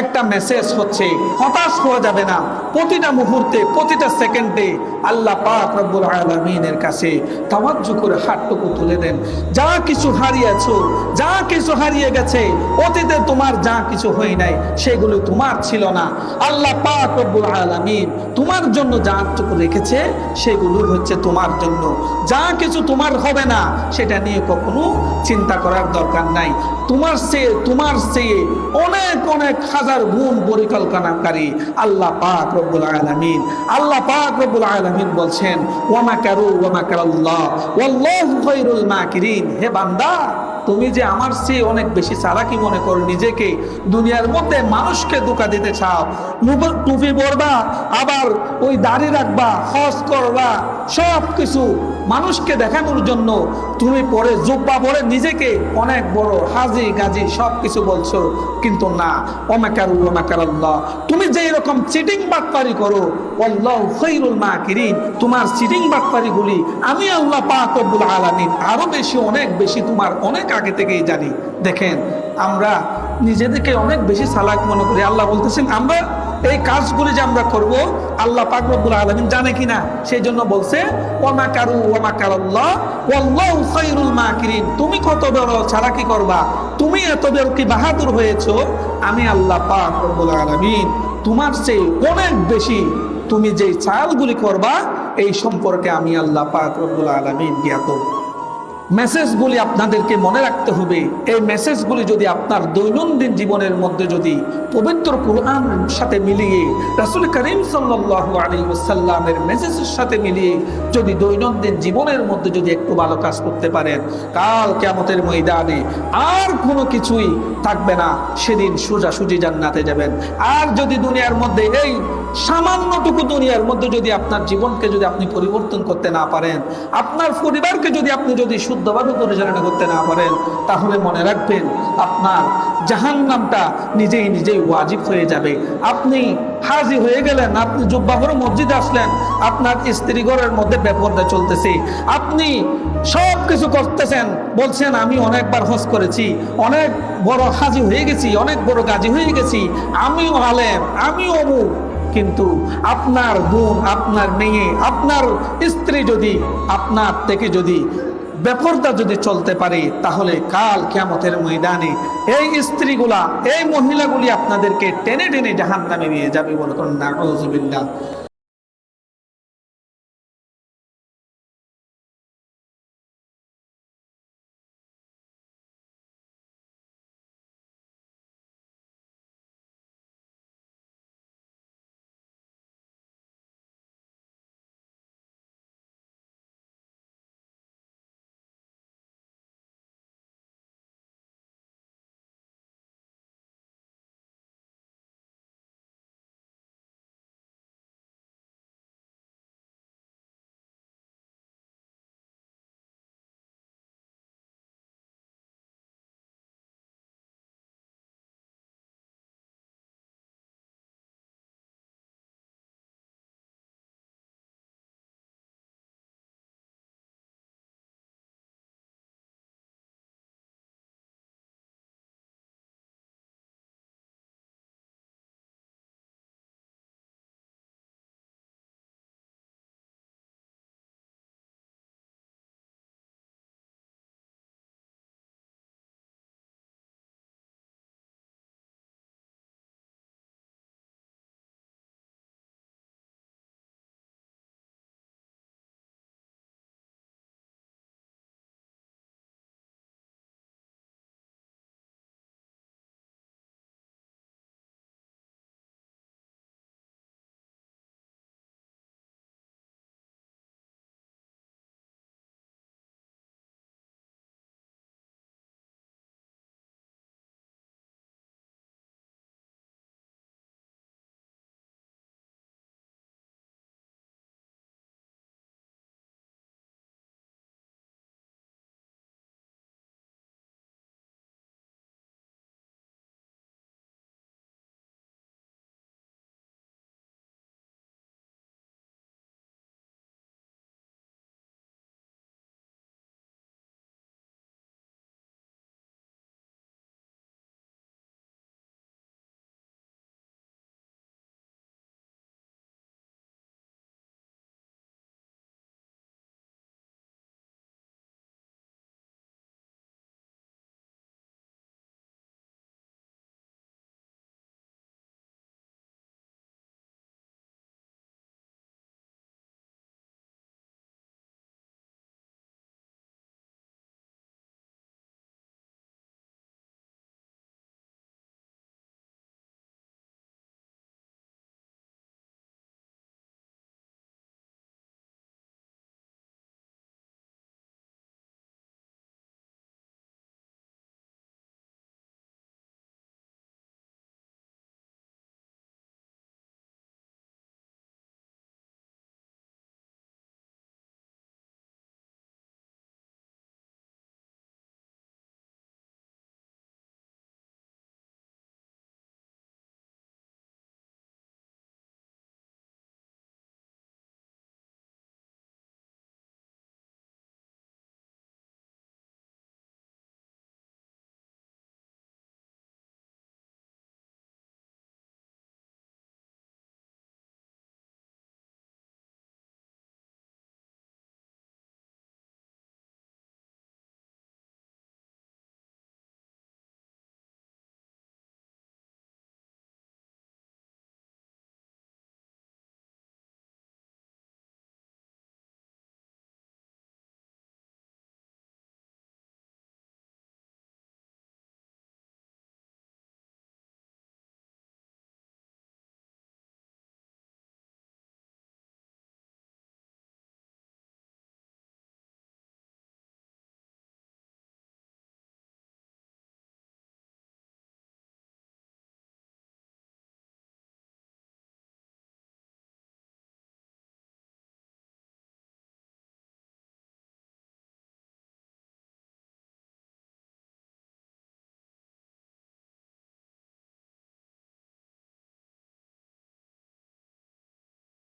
একটা মেসেজ হচ্ছে, হতাশ হওয়া যাবে না। প্রতিটা মুহূর্তে, প্রতিটা সেকেন্ডে আল্লাহ পাক রব্বুল আলমিনের কাছে তাওয়াজ্জু করে হাতটুকু তুলে দেন। যা কিছু হারিয়েছো, যা কিছু হারিয়ে গেছে, অতীতে তোমার যা কিছু হয় নাই, সেগুলো তোমার ছিল না। আল্লাহ পাক রব্বুল আলমিন তোমার জন্য যাটুকু রেখেছে, সেগুলো হচ্ছে তোমার জন্য। যা কিছু তোমার হবে না, সেটা নিয়ে কখনো চিন্তা করার দরকার নাই। তোমার সে তোমার সে অনেক অনেক গুণ পরিকল্পনাকারী আল্লাহ পাক রব্বুল আলামিন। আল্লাহ পাক রব্বুল আলামিন বলছেন, ওয়ামা কারু, ওয়ামা কারাল্লাহ। ওয়াল্লাহু খায়রুল মাকিরিন। হে বান্দা, তুমি যে আমার চেয়ে অনেক বেশি চালাকি মনে করো, নিজেকে দুনিয়ার মধ্যে মানুষকে ধোকা দিতে চাও টুপি পরবা, আবার ওই দাড়ি রাখবা, হজ করবা সব কিছু মানুষকে দেখানোর জন্য তুমি পরে জুব্বা পরে নিজেকে অনেক বড় হাজি, গাজি সব কিছু বলছো, কিন্তু না। ওমাকার ওমাকার আল্লাহ তুমি যেই রকম চিটিং বাটপারি করো মাকিরিন। তোমার চিটিং বাটপারি গুলি আমি আল্লাহ পাক রব্বুল আলামিন আরও বেশি, অনেক বেশি, তোমার অনেক আগে থেকেই জানি। দেখেন, আমরা নিজেদেরকে অনেক বেশি সালাক মনে করি। আল্লাহ বলতেছেন, আমরা এই কাজগুলি যে আমরা করব, আল্লাহ পাক রব্বুল আলামিন জানে কিনা? সেই জন্য বলছে তুমি কত বড়, ছাড়া কি করবা? তুমি এত বড় কি বাহাদুর হয়েছো? আমি আল্লাহ পাক রব্বুল আলামিন তোমার চেয়ে অনেক বেশি তুমি যেই চালগুলি করবা, এই সম্পর্কে আমি আল্লাহ পাক রব্বুল আলামিন জ্ঞাত। মেসেজগুলি আপনাদেরকে মনে রাখতে হবে। এই মেসেজগুলি যদি আপনার দৈনন্দিন জীবনের মধ্যে যদি পবিত্র কোরআনের সাথে মিলিয়ে, রাসুল করিম সাল্লাহ মেসেজের সাথে মিলিয়ে যদি দৈনন্দিন জীবনের মধ্যে যদি একটু ভালো কাজ করতে পারেন, কাল কেমতের ময়দানে আর কোনো কিছুই থাকবে না। সেদিন সোজাসুজি জান্নাতে যাবেন। আর যদি দুনিয়ার মধ্যে এই সামান্যটুকু দুনিয়ার মধ্যে যদি আপনার জীবনকে যদি আপনি পরিবর্তন করতে না পারেন, আপনার পরিবারকে যদি আপনি যদি শুদ্ধভাবে পরিচালনা করতে না পারেন, তাহলে মনে রাখবেন আপনার জাহান নামটা নিজেই নিজেই ওয়াজিব হয়ে যাবে। আপনি হাজি হয়ে গেলেন, আপনি জুব্বা করে মসজিদে আসলেন, আপনার স্ত্রী ঘরের মধ্যে বেপর্দা চলতেছে। আপনি সব কিছু করতেছেন, বলছেন, আমি অনেকবার হজ করেছি, অনেক বড় হাজি হয়ে গেছি, অনেক বড় গাজী হয়ে গেছি, আমিও আলেম, আমিও অমুক। কিন্তু আপনার বোন, আপনার মেয়ে, আপনার স্ত্রী যদি, আপনার থেকে যদি বেপরদা যদি চলতে পারে, তাহলে কাল কেমতের ময়দানে এই স্ত্রীগুলা, এই মহিলাগুলি আপনাদেরকে টেনে টেনে জাহান নামে নিয়ে যাবে বলে কোন না